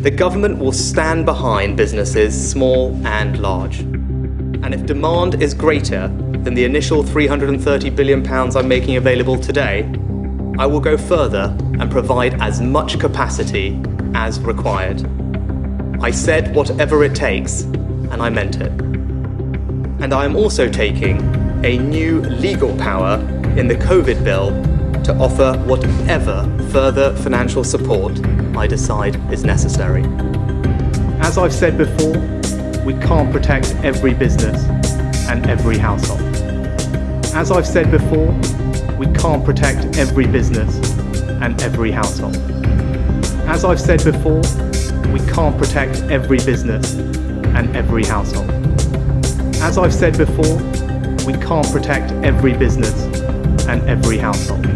The government will stand behind businesses, small and large. And if demand is greater than the initial £330 billion I'm making available today, I will go further and provide as much capacity as required. I said whatever it takes, and I meant it. And I am also taking a new legal power in the COVID bill to offer whatever further financial support I decide is necessary. As I've said before, we can't protect every business and every household. As I've said before, we can't protect every business and every household. As I've said before, we can't protect every business and every household. As I've said before, we can't protect every business and every household.